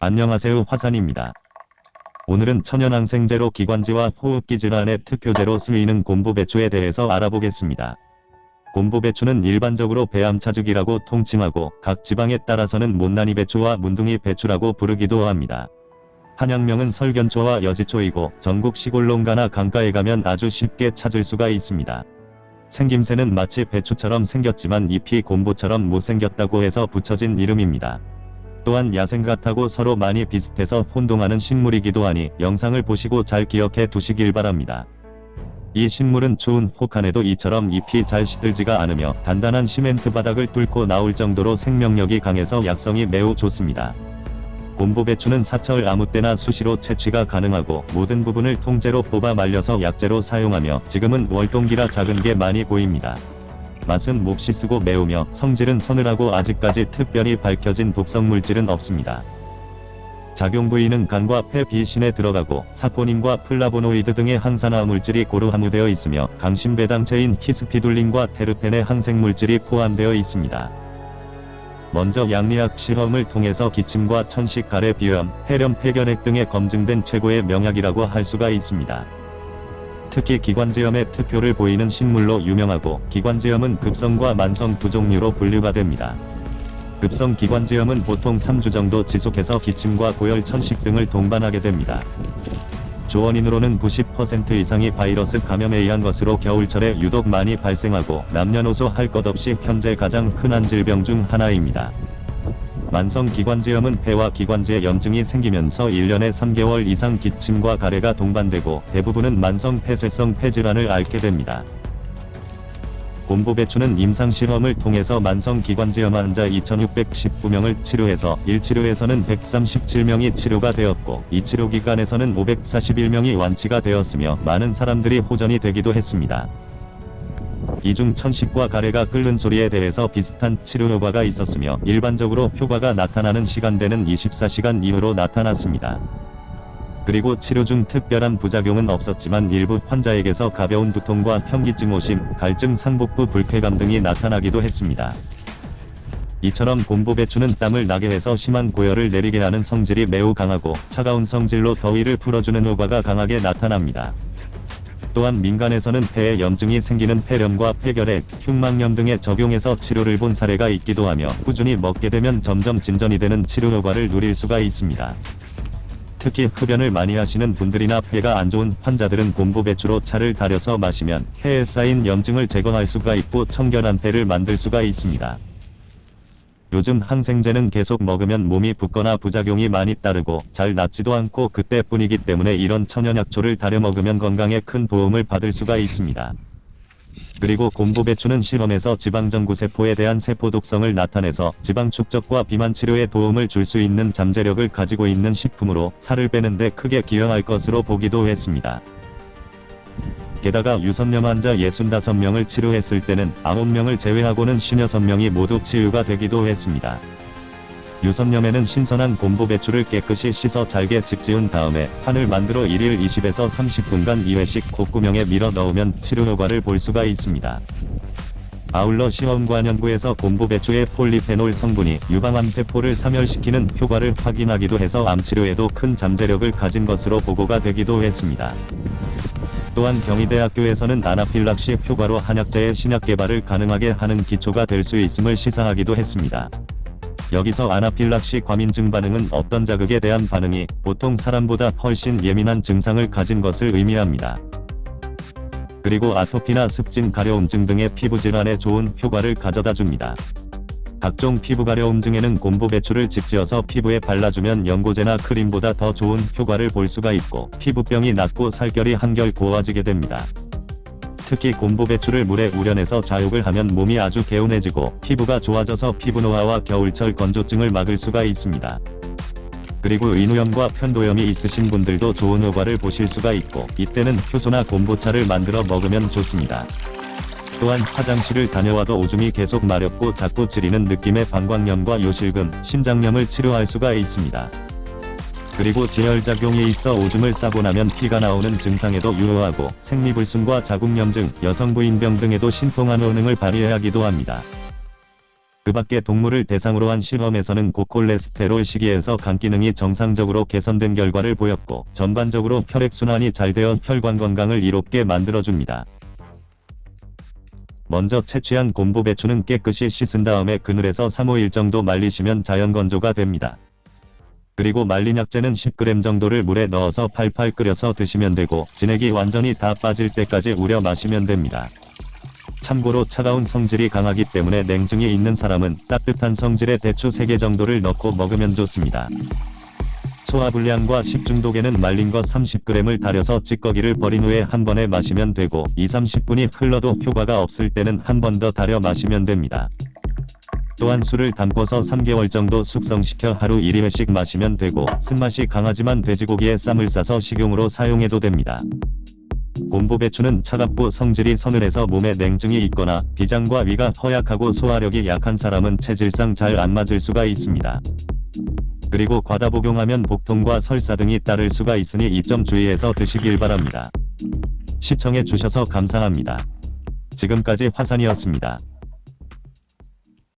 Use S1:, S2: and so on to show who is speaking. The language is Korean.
S1: 안녕하세요 화산입니다. 오늘은 천연항생제로 기관지와 호흡기 질환의 특효제로 쓰이는 곰보배추에 대해서 알아보겠습니다. 곰보배추는 일반적으로 배암차죽이라고 통칭하고 각 지방에 따라서는 못난이 배추와 문둥이 배추라고 부르기도 합니다. 한약명은 설견초와 여지초이고 전국 시골 농가나 강가에 가면 아주 쉽게 찾을 수가 있습니다. 생김새는 마치 배추처럼 생겼지만 잎이 곰보처럼 못생겼다고 해서 붙여진 이름입니다. 또한 야생 같하고 서로 많이 비슷해서 혼동하는 식물이기도 하니 영상을 보시고 잘 기억해 두시길 바랍니다. 이 식물은 추운 혹한에도 이처럼 잎이 잘 시들지가 않으며 단단한 시멘트 바닥을 뚫고 나올 정도로 생명력이 강해서 약성이 매우 좋습니다. 곰보배추는 사철 아무 때나 수시로 채취가 가능하고 모든 부분을 통째로 뽑아 말려서 약재로 사용하며 지금은 월동기라 작은 게 많이 보입니다. 맛은 몹시 쓰고 매우며 성질은 서늘하고 아직까지 특별히 밝혀진 독성 물질은 없습니다. 작용 부위는 간과 폐 비신에 들어가고 사포닌과 플라보노이드 등의 항산화 물질이 고루 함유되어 있으며 강심배당체인 히스피둘린과 테르펜의 항생물질이 포함되어 있습니다. 먼저 약리학 실험을 통해서 기침과 천식 가래 비염, 폐렴 폐결핵 등에 검증된 최고의 명약이라고 할 수가 있습니다. 특히 기관지염에 특효를 보이는 식물로 유명하고 기관지염은 급성과 만성 두 종류로 분류가 됩니다. 급성 기관지염은 보통 3주 정도 지속해서 기침과 고열 천식 등을 동반하게 됩니다. 주원인으로는 90% 이상이 바이러스 감염에 의한 것으로 겨울철에 유독 많이 발생하고 남녀노소 할 것 없이 현재 가장 흔한 질병 중 하나입니다. 만성 기관지염은 폐와 기관지에 염증이 생기면서 1년에 3개월 이상 기침과 가래가 동반되고 대부분은 만성 폐쇄성 폐질환을 앓게 됩니다. 곰보배추는 임상실험을 통해서 만성 기관지염 환자 2619명을 치료해서 1치료에서는 137명이 치료가 되었고 2치료 기간에서는 541명이 완치가 되었으며 많은 사람들이 호전이 되기도 했습니다. 이중 천식과 가래가 끓는 소리에 대해서 비슷한 치료 효과가 있었으며 일반적으로 효과가 나타나는 시간대는 24시간 이후로 나타났습니다. 그리고 치료 중 특별한 부작용은 없었지만 일부 환자에게서 가벼운 두통과 현기증 오심, 갈증 상복부 불쾌감 등이 나타나기도 했습니다. 이처럼 곰보배추는 땀을 나게 해서 심한 고열을 내리게 하는 성질이 매우 강하고 차가운 성질로 더위를 풀어주는 효과가 강하게 나타납니다. 또한 민간에서는 폐에 염증이 생기는 폐렴과 폐결핵, 흉막염 등에 적용해서 치료를 본 사례가 있기도 하며 꾸준히 먹게 되면 점점 진전이 되는 치료 효과를 누릴 수가 있습니다. 특히 흡연을 많이 하시는 분들이나 폐가 안 좋은 환자들은 곰보 배추로 차를 달여서 마시면 폐에 쌓인 염증을 제거할 수가 있고 청결한 폐를 만들 수가 있습니다. 요즘 항생제는 계속 먹으면 몸이 붓거나 부작용이 많이 따르고 잘 낫지도 않고 그때뿐이기 때문에 이런 천연약초를 달여 먹으면 건강에 큰 도움을 받을 수가 있습니다. 그리고 곰보배추는 실험에서 지방전구세포에 대한 세포 독성을 나타내서 지방 축적과 비만 치료에 도움을 줄 수 있는 잠재력을 가지고 있는 식품으로 살을 빼는데 크게 기여할 것으로 보기도 했습니다. 게다가 유선염 환자 65명을 치료했을 때는 9명을 제외하고는 56명이 모두 치유가 되기도 했습니다. 유선염에는 신선한 곰보 배추를 깨끗이 씻어 잘게 직지은 다음에 판을 만들어 1일 20에서 30분간 2회씩 콧구멍에 밀어 넣으면 치료 효과를 볼 수가 있습니다. 아울러 시험관 연구에서 곰보 배추의 폴리페놀 성분이 유방암 세포를 사멸시키는 효과를 확인하기도 해서 암치료에도 큰 잠재력을 가진 것으로 보고가 되기도 했습니다. 또한 경희대학교에서는 아나필락시 효과로 한약재의 신약 개발을 가능하게 하는 기초가 될 수 있음을 시사하기도 했습니다. 여기서 아나필락시 과민증 반응은 어떤 자극에 대한 반응이 보통 사람보다 훨씬 예민한 증상을 가진 것을 의미합니다. 그리고 아토피나 습진 가려움증 등의 피부질환에 좋은 효과를 가져다 줍니다. 각종 피부 가려움 증에는 곰보 배추를 직지어서 피부에 발라주면 연고제나 크림보다 더 좋은 효과를 볼 수가 있고 피부병이 낫고 살결이 한결 고와지게 됩니다. 특히 곰보 배추를 물에 우려내서 좌욕을 하면 몸이 아주 개운해지고 피부가 좋아져서 피부노화와 겨울철 건조증을 막을 수가 있습니다. 그리고 인후염과 편도염이 있으신 분들도 좋은 효과를 보실 수가 있고 이때는 효소나 곰보차를 만들어 먹으면 좋습니다. 또한 화장실을 다녀와도 오줌이 계속 마렵고 자꾸 찌리는 느낌의 방광염과 요실금, 신장염을 치료할 수가 있습니다. 그리고 지혈작용이 있어 오줌을 싸고 나면 피가 나오는 증상에도 유효하고 생리불순과 자궁염증, 여성부인병 등에도 신통한 효능을 발휘하기도 합니다. 그 밖에 동물을 대상으로 한 실험에서는 고콜레스테롤 시기에서 간 기능이 정상적으로 개선된 결과를 보였고 전반적으로 혈액순환이 잘 되어 혈관 건강을 이롭게 만들어줍니다. 먼저 채취한 곰보 배추는 깨끗이 씻은 다음에 그늘에서 3-5일 정도 말리시면 자연 건조가 됩니다. 그리고 말린 약재는 10g 정도를 물에 넣어서 팔팔 끓여서 드시면 되고 진액이 완전히 다 빠질 때까지 우려 마시면 됩니다. 참고로 차가운 성질이 강하기 때문에 냉증이 있는 사람은 따뜻한 성질의 대추 3개 정도를 넣고 먹으면 좋습니다. 소화불량과 식중독에는 말린 것 30g을 달여서 찌꺼기를 버린 후에 한 번에 마시면 되고 2-30분이 흘러도 효과가 없을 때는 한 번 더 달여 마시면 됩니다. 또한 술을 담궈서 3개월 정도 숙성시켜 하루 1회씩 마시면 되고 쓴맛이 강하지만 돼지고기에 쌈을 싸서 식용으로 사용해도 됩니다. 곰보배추는 차갑고 성질이 서늘해서 몸에 냉증이 있거나 비장과 위가 허약하고 소화력이 약한 사람은 체질상 잘 안 맞을 수가 있습니다. 그리고 과다 복용하면 복통과 설사 등이 따를 수가 있으니 이 점 주의해서 드시길 바랍니다. 시청해 주셔서 감사합니다. 지금까지 화산이었습니다.